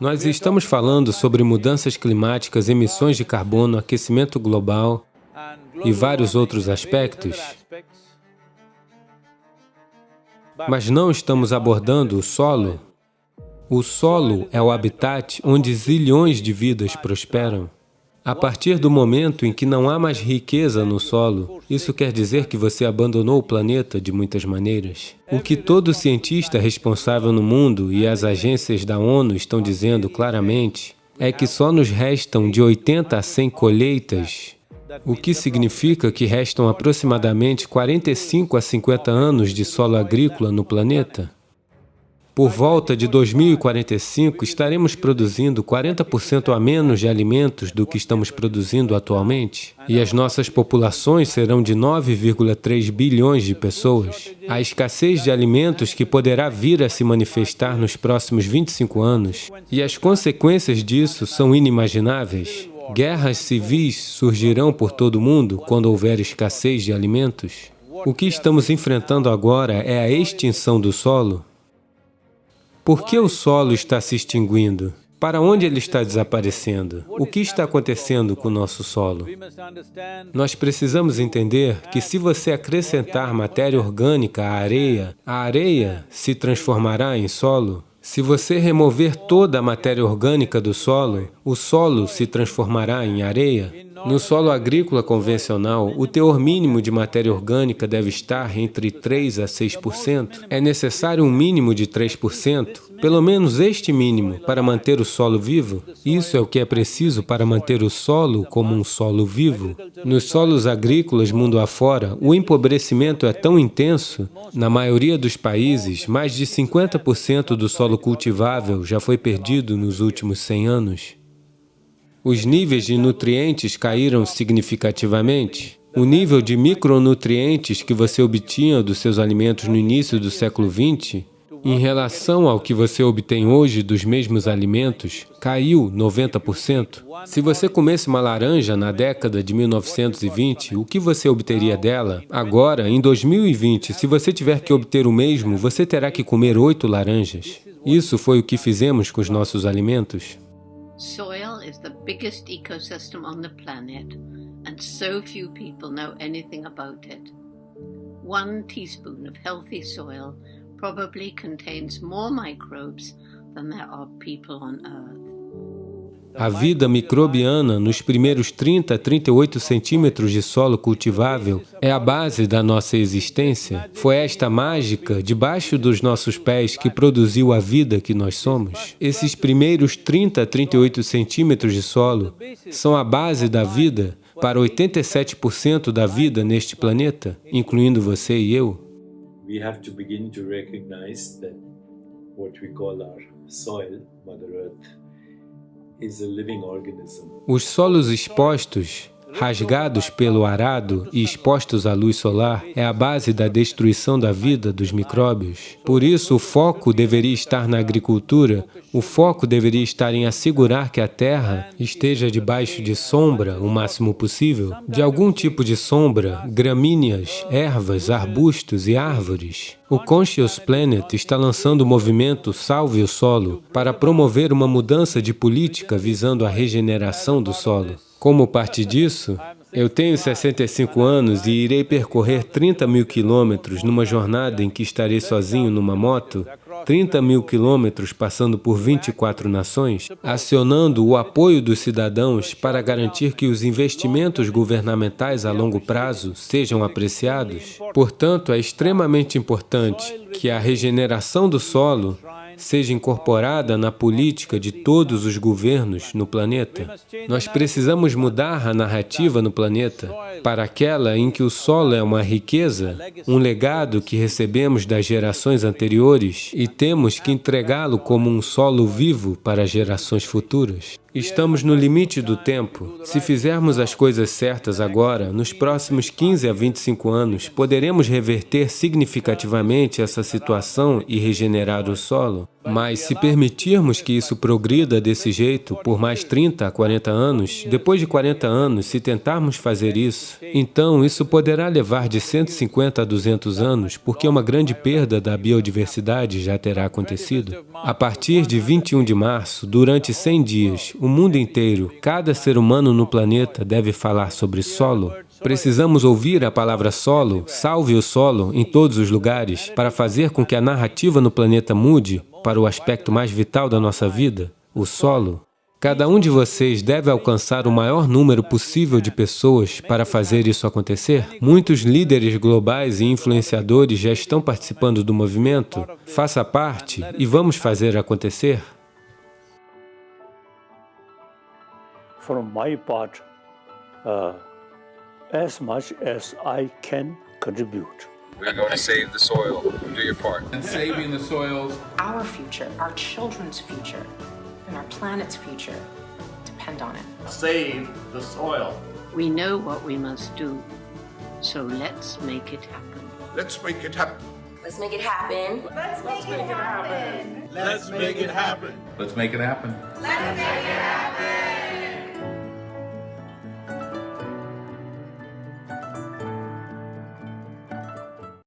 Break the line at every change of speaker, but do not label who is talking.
Nós estamos falando sobre mudanças climáticas, emissões de carbono, aquecimento global e vários outros aspectos, mas não estamos abordando o solo. O solo é o habitat onde zilhões de vidas prosperam. A partir do momento em que não há mais riqueza no solo, isso quer dizer que você abandonou o planeta de muitas maneiras. O que todo cientista responsável no mundo e as agências da ONU estão dizendo claramente é que só nos restam de 80 a 100 colheitas, o que significa que restam aproximadamente 45 a 50 anos de solo agrícola no planeta. Por volta de 2045, estaremos produzindo 40% a menos de alimentos do que estamos produzindo atualmente, e as nossas populações serão de 9,3 bilhões de pessoas. A escassez de alimentos que poderá vir a se manifestar nos próximos 25 anos, e as consequências disso são inimagináveis. Guerras civis surgirão por todo o mundo quando houver escassez de alimentos. O que estamos enfrentando agora é a extinção do solo, por que o solo está se extinguindo? Para onde ele está desaparecendo? O que está acontecendo com o nosso solo? Nós precisamos entender que se você acrescentar matéria orgânica à areia, a areia se transformará em solo. Se você remover toda a matéria orgânica do solo, o solo se transformará em areia. No solo agrícola convencional, o teor mínimo de matéria orgânica deve estar entre 3 a 6%. É necessário um mínimo de 3%, pelo menos este mínimo, para manter o solo vivo. Isso é o que é preciso para manter o solo como um solo vivo. Nos solos agrícolas mundo afora, o empobrecimento é tão intenso, na maioria dos países, mais de 50% do solo cultivável já foi perdido nos últimos 100 anos. Os níveis de nutrientes caíram significativamente. O nível de micronutrientes que você obtinha dos seus alimentos no início do século XX, em relação ao que você obtém hoje dos mesmos alimentos, caiu 90%. Se você comesse uma laranja na década de 1920, o que você obteria dela? Agora, em 2020, se você tiver que obter o mesmo, você terá que comer oito laranjas. Isso foi o que fizemos com os nossos alimentos. Soil is the biggest ecosystem on the planet, and so few people know anything about it. One teaspoon of healthy soil probably contains more microbes than there are people on Earth. A vida microbiana nos primeiros 30 a 38 centímetros de solo cultivável é a base da nossa existência. Foi esta mágica debaixo dos nossos pés que produziu a vida que nós somos. Esses primeiros 30 a 38 centímetros de solo são a base da vida para 87% da vida neste planeta, incluindo você e eu. We have to begin to recognize that what we call our soil, Mother Earth, os solos expostos, rasgados pelo arado e expostos à luz solar, é a base da destruição da vida dos micróbios. Por isso, o foco deveria estar na agricultura, o foco deveria estar em assegurar que a terra esteja debaixo de sombra o máximo possível, de algum tipo de sombra, gramíneas, ervas, arbustos e árvores. O Conscious Planet está lançando o movimento Salve o Solo para promover uma mudança de política visando a regeneração do solo. Como parte disso, eu tenho 65 anos e irei percorrer 30 mil quilômetros numa jornada em que estarei sozinho numa moto 30 mil quilômetros passando por 24 nações, acionando o apoio dos cidadãos para garantir que os investimentos governamentais a longo prazo sejam apreciados. Portanto, é extremamente importante que a regeneração do solo seja incorporada na política de todos os governos no planeta. Nós precisamos mudar a narrativa no planeta para aquela em que o solo é uma riqueza, um legado que recebemos das gerações anteriores e temos que entregá-lo como um solo vivo para gerações futuras. Estamos no limite do tempo. Se fizermos as coisas certas agora, nos próximos 15 a 25 anos, poderemos reverter significativamente essa situação e regenerar o solo. Mas se permitirmos que isso progrida desse jeito por mais 30 a 40 anos, depois de 40 anos, se tentarmos fazer isso, então isso poderá levar de 150 a 200 anos, porque uma grande perda da biodiversidade já terá acontecido. A partir de 21 de março, durante 100 dias, o mundo inteiro, cada ser humano no planeta deve falar sobre solo, Precisamos ouvir a palavra solo, salve o solo, em todos os lugares, para fazer com que a narrativa no planeta mude para o aspecto mais vital da nossa vida, o solo. Cada um de vocês deve alcançar o maior número possível de pessoas para fazer isso acontecer. Muitos líderes globais e influenciadores já estão participando do movimento. Faça parte e vamos fazer acontecer.
From my part, uh... as much as I can contribute.
We're going to save the soil. Do your part.
And saving the soils.
Our future, our children's future, and our planet's future depend on it.
Save the soil.
We know what we must do, so let's make it happen.
Let's make it happen.
Let's make it happen.
Let's make, Let's make it, happen.
Let's make it happen.
Let's make it happen.
Let's make it happen.